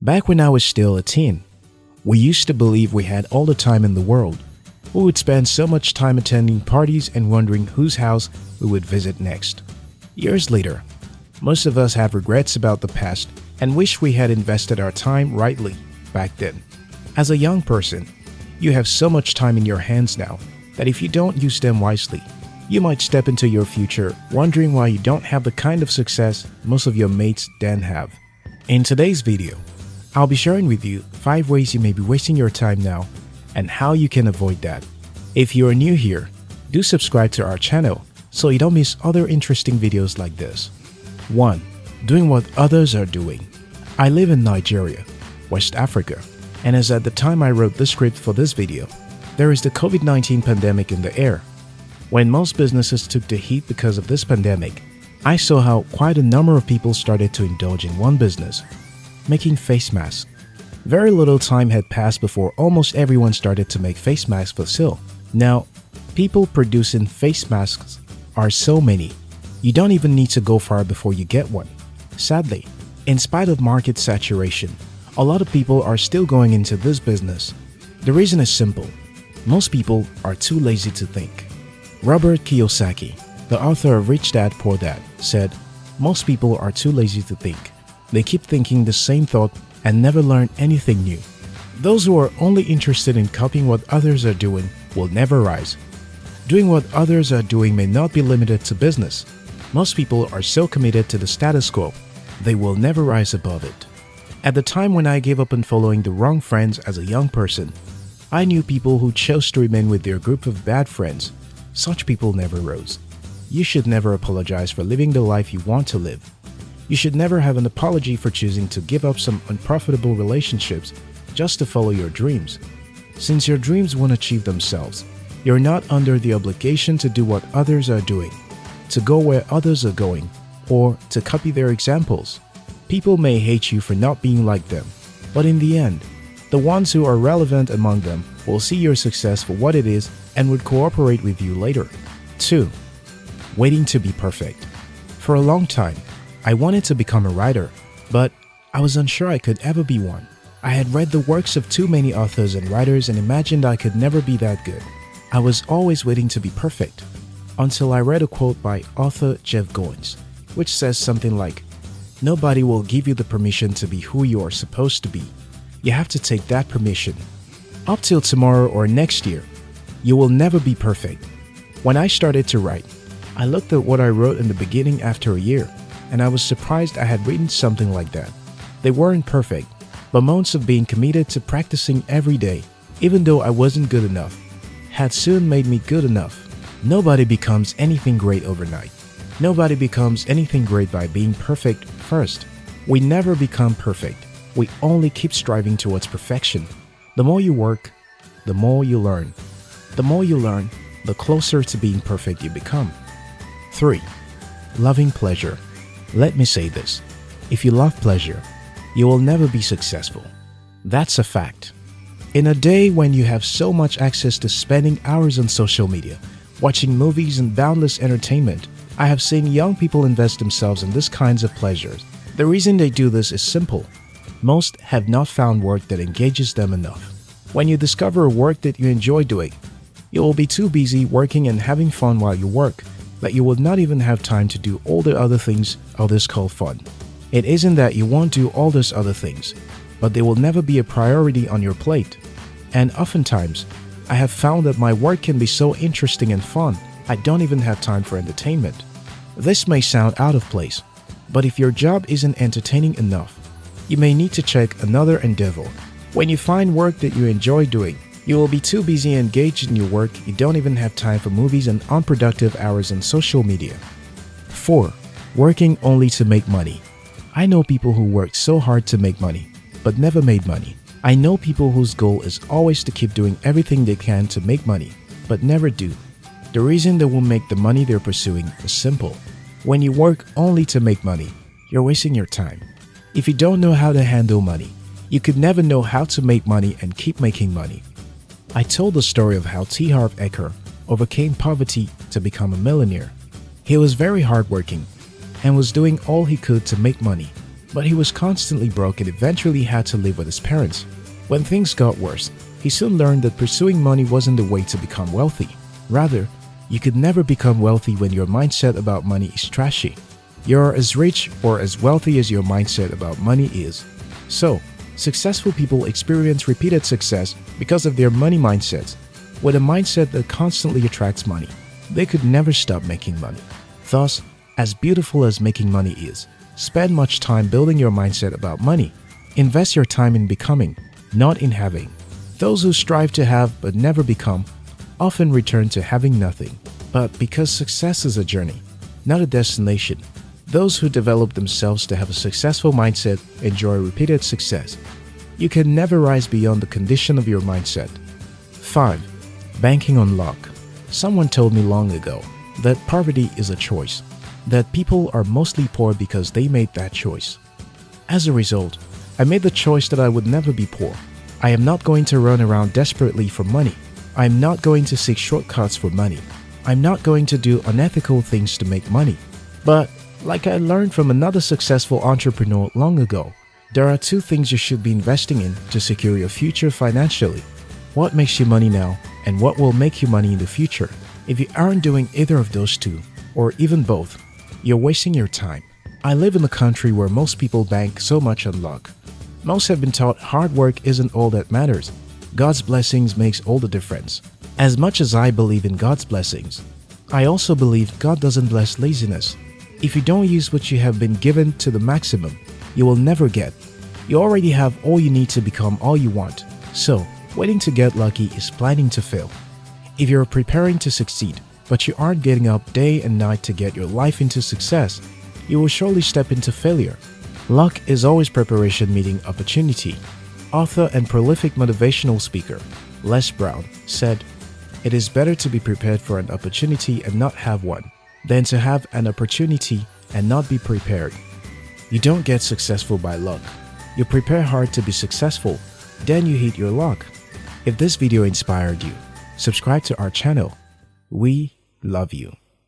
Back when I was still a teen, we used to believe we had all the time in the world. We would spend so much time attending parties and wondering whose house we would visit next. Years later, most of us have regrets about the past and wish we had invested our time rightly back then. As a young person, you have so much time in your hands now that if you don't use them wisely, you might step into your future wondering why you don't have the kind of success most of your mates then have. In today's video, I'll be sharing with you 5 ways you may be wasting your time now and how you can avoid that. If you are new here, do subscribe to our channel so you don't miss other interesting videos like this. 1. Doing what others are doing. I live in Nigeria, West Africa, and as at the time I wrote the script for this video, there is the COVID-19 pandemic in the air when most businesses took the heat because of this pandemic, I saw how quite a number of people started to indulge in one business, making face masks. Very little time had passed before almost everyone started to make face masks for sale. Now, people producing face masks are so many, you don't even need to go far before you get one. Sadly, in spite of market saturation, a lot of people are still going into this business. The reason is simple. Most people are too lazy to think. Robert Kiyosaki, the author of Rich Dad Poor Dad, said, Most people are too lazy to think. They keep thinking the same thought and never learn anything new. Those who are only interested in copying what others are doing will never rise. Doing what others are doing may not be limited to business. Most people are so committed to the status quo, they will never rise above it. At the time when I gave up on following the wrong friends as a young person, I knew people who chose to remain with their group of bad friends such people never rose. You should never apologize for living the life you want to live. You should never have an apology for choosing to give up some unprofitable relationships just to follow your dreams. Since your dreams won't achieve themselves, you're not under the obligation to do what others are doing, to go where others are going, or to copy their examples. People may hate you for not being like them, but in the end, the ones who are relevant among them will see your success for what it is and would cooperate with you later. 2. Waiting to be perfect. For a long time, I wanted to become a writer, but I was unsure I could ever be one. I had read the works of too many authors and writers and imagined I could never be that good. I was always waiting to be perfect, until I read a quote by author Jeff Goins, which says something like, Nobody will give you the permission to be who you are supposed to be. You have to take that permission. Up till tomorrow or next year, you will never be perfect. When I started to write, I looked at what I wrote in the beginning after a year, and I was surprised I had written something like that. They weren't perfect, but months of being committed to practicing every day, even though I wasn't good enough, had soon made me good enough. Nobody becomes anything great overnight. Nobody becomes anything great by being perfect first. We never become perfect. We only keep striving towards perfection. The more you work, the more you learn. The more you learn, the closer to being perfect you become. 3. Loving pleasure. Let me say this. If you love pleasure, you will never be successful. That's a fact. In a day when you have so much access to spending hours on social media, watching movies and boundless entertainment, I have seen young people invest themselves in these kinds of pleasures. The reason they do this is simple. Most have not found work that engages them enough. When you discover a work that you enjoy doing, you will be too busy working and having fun while you work that you will not even have time to do all the other things others call fun. It isn't that you won't do all those other things, but they will never be a priority on your plate. And oftentimes, I have found that my work can be so interesting and fun, I don't even have time for entertainment. This may sound out of place, but if your job isn't entertaining enough, you may need to check another endeavor. When you find work that you enjoy doing, you will be too busy engaged in your work, you don't even have time for movies and unproductive hours on social media. 4. Working only to make money. I know people who work so hard to make money, but never made money. I know people whose goal is always to keep doing everything they can to make money, but never do. The reason they won't make the money they're pursuing is simple. When you work only to make money, you're wasting your time. If you don't know how to handle money, you could never know how to make money and keep making money. I told the story of how T. Harv Eker overcame poverty to become a millionaire. He was very hardworking and was doing all he could to make money. but he was constantly broke and eventually had to live with his parents. When things got worse, he soon learned that pursuing money wasn't the way to become wealthy. Rather, you could never become wealthy when your mindset about money is trashy. You're as rich or as wealthy as your mindset about money is. So, successful people experience repeated success because of their money mindsets. With a mindset that constantly attracts money, they could never stop making money. Thus, as beautiful as making money is, spend much time building your mindset about money. Invest your time in becoming, not in having. Those who strive to have but never become often return to having nothing. But because success is a journey, not a destination, those who develop themselves to have a successful mindset enjoy repeated success. You can never rise beyond the condition of your mindset. 5. Banking on luck. Someone told me long ago that poverty is a choice that people are mostly poor because they made that choice. As a result, I made the choice that I would never be poor. I am not going to run around desperately for money. I am not going to seek shortcuts for money. I'm not going to do unethical things to make money. But, like I learned from another successful entrepreneur long ago, there are two things you should be investing in to secure your future financially. What makes you money now and what will make you money in the future. If you aren't doing either of those two, or even both, you're wasting your time. I live in a country where most people bank so much on luck. Most have been taught hard work isn't all that matters. God's blessings makes all the difference. As much as I believe in God's blessings, I also believe God doesn't bless laziness. If you don't use what you have been given to the maximum, you will never get. You already have all you need to become all you want. So, waiting to get lucky is planning to fail. If you're preparing to succeed, but you aren't getting up day and night to get your life into success, you will surely step into failure. Luck is always preparation meeting opportunity. Author and prolific motivational speaker Les Brown said, It is better to be prepared for an opportunity and not have one than to have an opportunity and not be prepared. You don't get successful by luck. You prepare hard to be successful, then you hit your luck. If this video inspired you, subscribe to our channel. We love you.